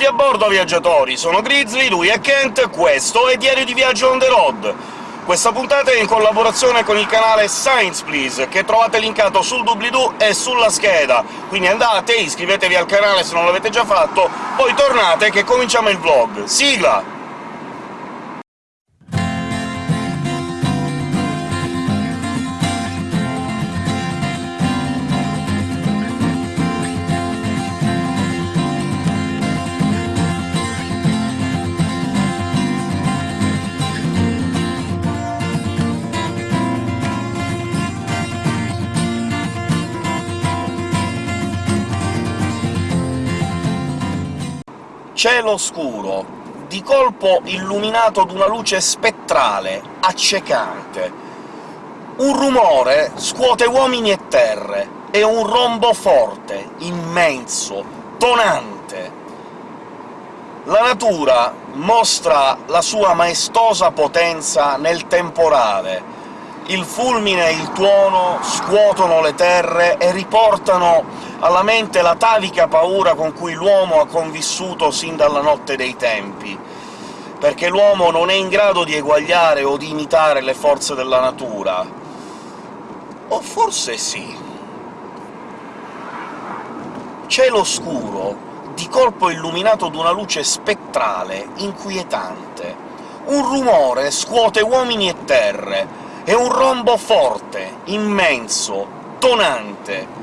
Benvenuti a bordo, viaggiatori! Sono Grizzly, lui è Kent, questo è Diario di Viaggio on the road. Questa puntata è in collaborazione con il canale Science Please, che trovate linkato sul doobly-doo e sulla scheda, quindi andate, iscrivetevi al canale se non l'avete già fatto, poi tornate che cominciamo il vlog. Sigla! Cielo scuro, di colpo illuminato d'una luce spettrale, accecante. Un rumore scuote uomini e terre, e un rombo forte, immenso, tonante. La natura mostra la sua maestosa potenza nel temporale, il fulmine e il tuono scuotono le terre e riportano alla mente l'atavica paura con cui l'uomo ha convissuto sin dalla notte dei tempi, perché l'uomo non è in grado di eguagliare o di imitare le forze della natura. O forse sì. Cielo scuro, di colpo illuminato d'una luce spettrale, inquietante. Un rumore scuote uomini e terre, è un rombo forte, immenso, tonante.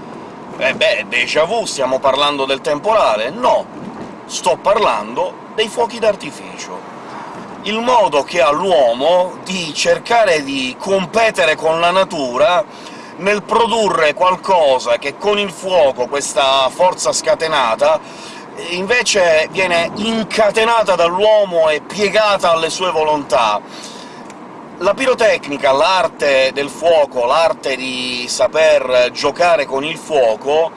Eh beh, déjà vu, stiamo parlando del temporale? No, sto parlando dei fuochi d'artificio. Il modo che ha l'uomo di cercare di competere con la natura nel produrre qualcosa che con il fuoco, questa forza scatenata, invece viene incatenata dall'uomo e piegata alle sue volontà la pirotecnica, l'arte del fuoco, l'arte di saper giocare con il fuoco,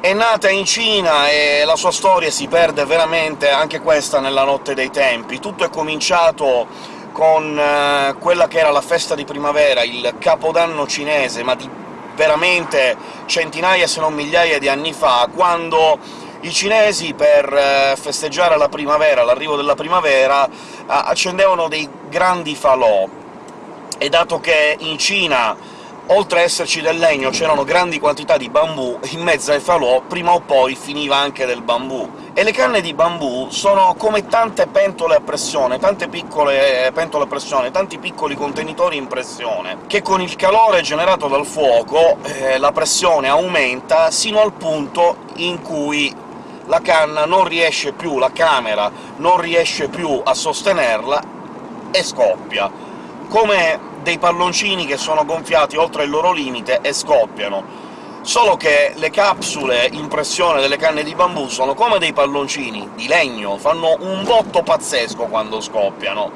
è nata in Cina e la sua storia si perde veramente anche questa nella notte dei tempi. Tutto è cominciato con eh, quella che era la festa di primavera, il capodanno cinese, ma di veramente centinaia se non migliaia di anni fa, quando i cinesi, per eh, festeggiare la primavera, l'arrivo della primavera, accendevano dei grandi falò, e dato che in Cina, oltre a esserci del legno, c'erano grandi quantità di bambù, in mezzo ai falò prima o poi finiva anche del bambù. E le canne di bambù sono come tante pentole a pressione, tante piccole pentole a pressione, tanti piccoli contenitori in pressione, che con il calore generato dal fuoco eh, la pressione aumenta sino al punto in cui la canna non riesce più, la camera non riesce più a sostenerla e scoppia come dei palloncini che sono gonfiati oltre il loro limite e scoppiano. Solo che le capsule in pressione delle canne di bambù sono come dei palloncini di legno, fanno un botto pazzesco quando scoppiano.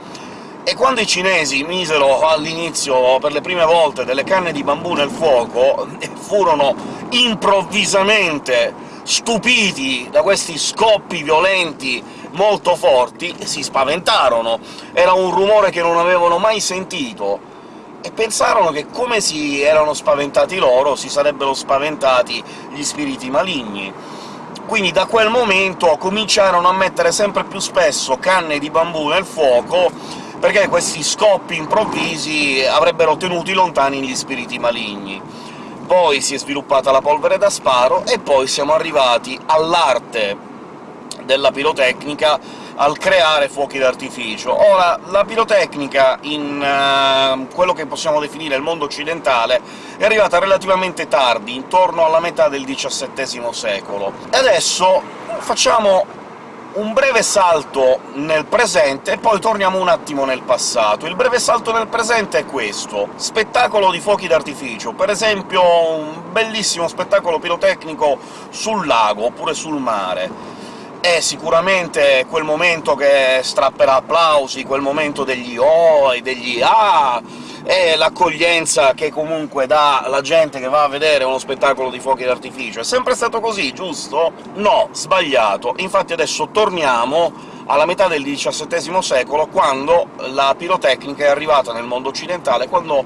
E quando i cinesi misero all'inizio, per le prime volte, delle canne di bambù nel fuoco, furono improvvisamente stupiti da questi scoppi violenti molto forti, si spaventarono. Era un rumore che non avevano mai sentito, e pensarono che come si erano spaventati loro, si sarebbero spaventati gli spiriti maligni. Quindi da quel momento cominciarono a mettere sempre più spesso canne di bambù nel fuoco, perché questi scoppi improvvisi avrebbero tenuti lontani gli spiriti maligni. Poi si è sviluppata la polvere da sparo, e poi siamo arrivati all'arte della pirotecnica al creare fuochi d'artificio. Ora, la pirotecnica in uh, quello che possiamo definire il mondo occidentale è arrivata relativamente tardi, intorno alla metà del XVII secolo. E adesso facciamo un breve salto nel presente e poi torniamo un attimo nel passato. Il breve salto nel presente è questo. Spettacolo di fuochi d'artificio, per esempio un bellissimo spettacolo pirotecnico sul lago, oppure sul mare è sicuramente quel momento che strapperà applausi, quel momento degli «oh» e degli «ah», è l'accoglienza che comunque dà la gente che va a vedere uno spettacolo di fuochi d'artificio. È sempre stato così, giusto? No, sbagliato. Infatti adesso torniamo alla metà del XVII secolo, quando la pirotecnica è arrivata nel mondo occidentale, quando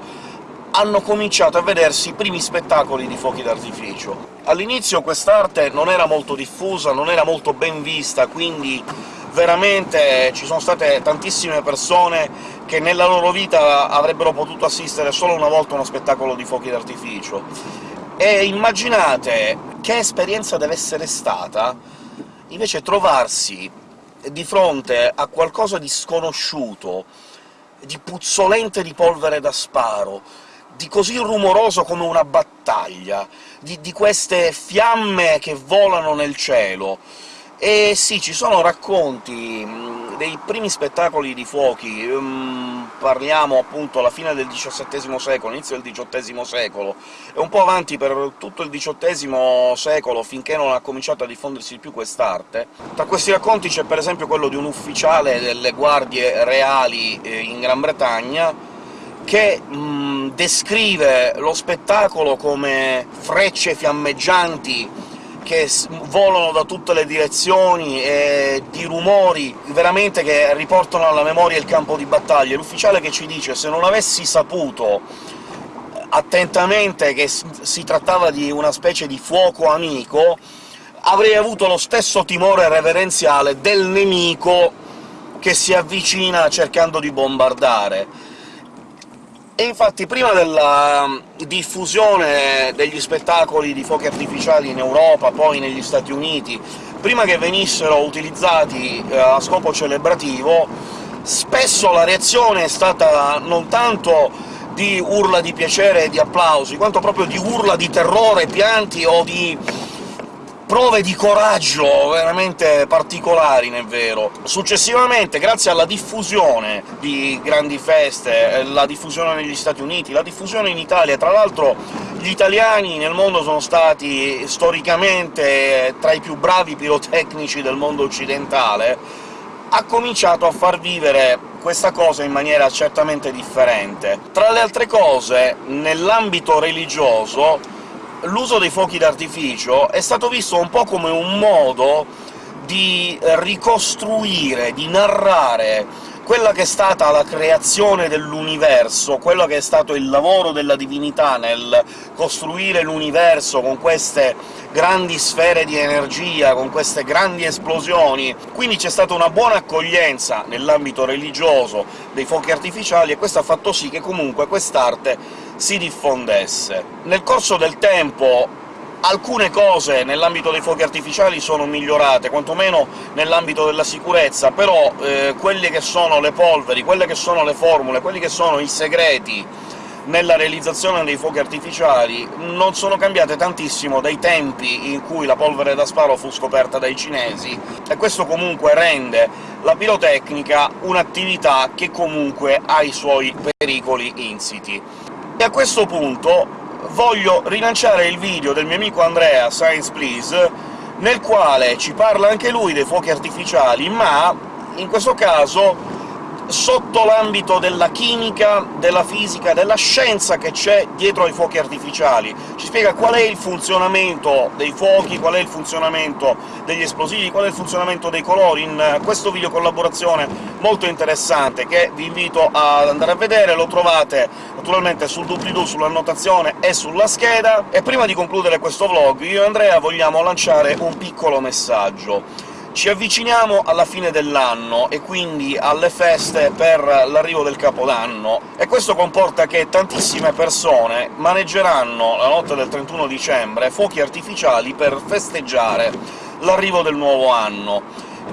hanno cominciato a vedersi i primi spettacoli di fuochi d'artificio. All'inizio quest'arte non era molto diffusa, non era molto ben vista, quindi veramente ci sono state tantissime persone che nella loro vita avrebbero potuto assistere solo una volta a uno spettacolo di fuochi d'artificio. E immaginate che esperienza deve essere stata invece trovarsi di fronte a qualcosa di sconosciuto, di puzzolente di polvere da sparo, di così rumoroso come una battaglia, di, di queste fiamme che volano nel cielo, e sì, ci sono racconti mh, dei primi spettacoli di fuochi, mh, parliamo appunto alla fine del XVII secolo, inizio del XVIII secolo, e un po' avanti per tutto il XVIII secolo, finché non ha cominciato a diffondersi di più quest'arte. Tra questi racconti c'è per esempio quello di un ufficiale delle guardie reali eh, in Gran Bretagna, che mh, descrive lo spettacolo come frecce fiammeggianti che volano da tutte le direzioni, e di rumori veramente che riportano alla memoria il campo di battaglia. L'ufficiale che ci dice «se non avessi saputo attentamente che si trattava di una specie di fuoco amico, avrei avuto lo stesso timore reverenziale del nemico che si avvicina cercando di bombardare». E infatti prima della um, diffusione degli spettacoli di fuochi artificiali in Europa, poi negli Stati Uniti, prima che venissero utilizzati eh, a scopo celebrativo, spesso la reazione è stata non tanto di urla di piacere e di applausi, quanto proprio di urla di terrore, pianti o di prove di coraggio veramente particolari, nel vero. Successivamente, grazie alla diffusione di grandi feste, la diffusione negli Stati Uniti, la diffusione in Italia, tra l'altro gli italiani nel mondo sono stati storicamente tra i più bravi pirotecnici del mondo occidentale, ha cominciato a far vivere questa cosa in maniera certamente differente. Tra le altre cose, nell'ambito religioso, l'uso dei fuochi d'artificio è stato visto un po' come un modo di ricostruire, di narrare quella che è stata la creazione dell'universo, quello che è stato il lavoro della divinità nel costruire l'universo con queste grandi sfere di energia, con queste grandi esplosioni. Quindi c'è stata una buona accoglienza nell'ambito religioso dei fuochi artificiali, e questo ha fatto sì che comunque quest'arte si diffondesse. Nel corso del tempo alcune cose nell'ambito dei fuochi artificiali sono migliorate, quantomeno nell'ambito della sicurezza, però eh, quelle che sono le polveri, quelle che sono le formule, quelli che sono i segreti nella realizzazione dei fuochi artificiali non sono cambiate tantissimo dai tempi in cui la polvere da sparo fu scoperta dai cinesi, e questo comunque rende la pirotecnica un'attività che comunque ha i suoi pericoli insiti. E a questo punto voglio rilanciare il video del mio amico Andrea, Science Please, nel quale ci parla anche lui dei fuochi artificiali, ma in questo caso sotto l'ambito della chimica, della fisica, della scienza che c'è dietro ai fuochi artificiali. Ci spiega qual è il funzionamento dei fuochi, qual è il funzionamento degli esplosivi, qual è il funzionamento dei colori, in questo video collaborazione molto interessante che vi invito ad andare a vedere, lo trovate naturalmente sul doobly-doo, sull'annotazione e sulla scheda. E prima di concludere questo vlog, io e Andrea vogliamo lanciare un piccolo messaggio. Ci avviciniamo alla fine dell'anno, e quindi alle feste per l'arrivo del Capodanno, e questo comporta che tantissime persone maneggeranno la notte del 31 dicembre fuochi artificiali per festeggiare l'arrivo del nuovo anno.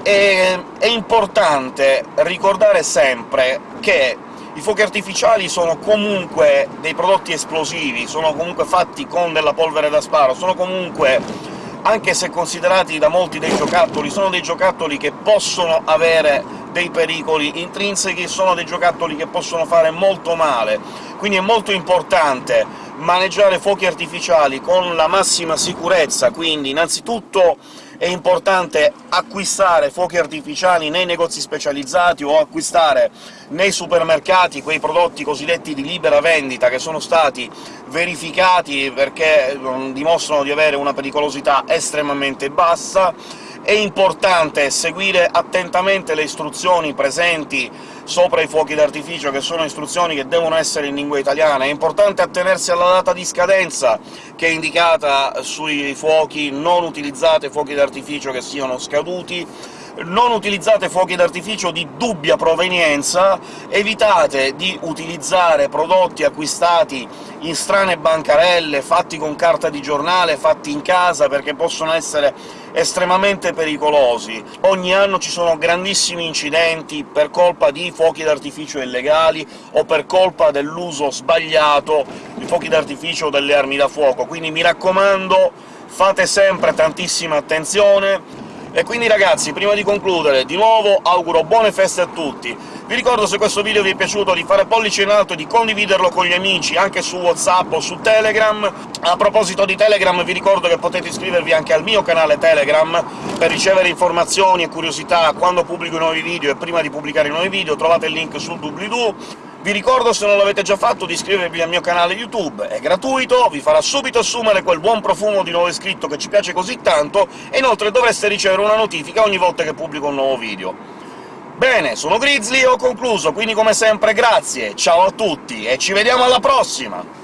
E è importante ricordare sempre che i fuochi artificiali sono comunque dei prodotti esplosivi, sono comunque fatti con della polvere da sparo, sono comunque anche se considerati da molti dei giocattoli, sono dei giocattoli che possono avere dei pericoli intrinseci, sono dei giocattoli che possono fare molto male, quindi è molto importante maneggiare fuochi artificiali con la massima sicurezza, quindi innanzitutto è importante acquistare fuochi artificiali nei negozi specializzati o acquistare nei supermercati quei prodotti cosiddetti di libera vendita, che sono stati verificati perché mm, dimostrano di avere una pericolosità estremamente bassa, è importante seguire attentamente le istruzioni presenti sopra i fuochi d'artificio, che sono istruzioni che devono essere in lingua italiana. È importante attenersi alla data di scadenza che è indicata sui fuochi, non utilizzate fuochi d'artificio che siano scaduti, non utilizzate fuochi d'artificio di dubbia provenienza, evitate di utilizzare prodotti acquistati in strane bancarelle, fatti con carta di giornale, fatti in casa, perché possono essere estremamente pericolosi. Ogni anno ci sono grandissimi incidenti per colpa di fuochi d'artificio illegali o per colpa dell'uso sbagliato di fuochi d'artificio o delle armi da fuoco, quindi mi raccomando fate sempre tantissima attenzione, e quindi ragazzi, prima di concludere, di nuovo auguro buone feste a tutti. Vi ricordo, se questo video vi è piaciuto, di fare pollice in alto e di condividerlo con gli amici, anche su WhatsApp o su Telegram. A proposito di Telegram, vi ricordo che potete iscrivervi anche al mio canale Telegram per ricevere informazioni e curiosità quando pubblico nuovi video e prima di pubblicare i nuovi video, trovate il link sul doobly-doo. Vi ricordo, se non l'avete già fatto, di iscrivervi al mio canale YouTube, è gratuito, vi farà subito assumere quel buon profumo di nuovo iscritto che ci piace così tanto, e inoltre dovreste ricevere una notifica ogni volta che pubblico un nuovo video. Bene, sono Grizzly e ho concluso, quindi come sempre grazie, ciao a tutti, e ci vediamo alla prossima!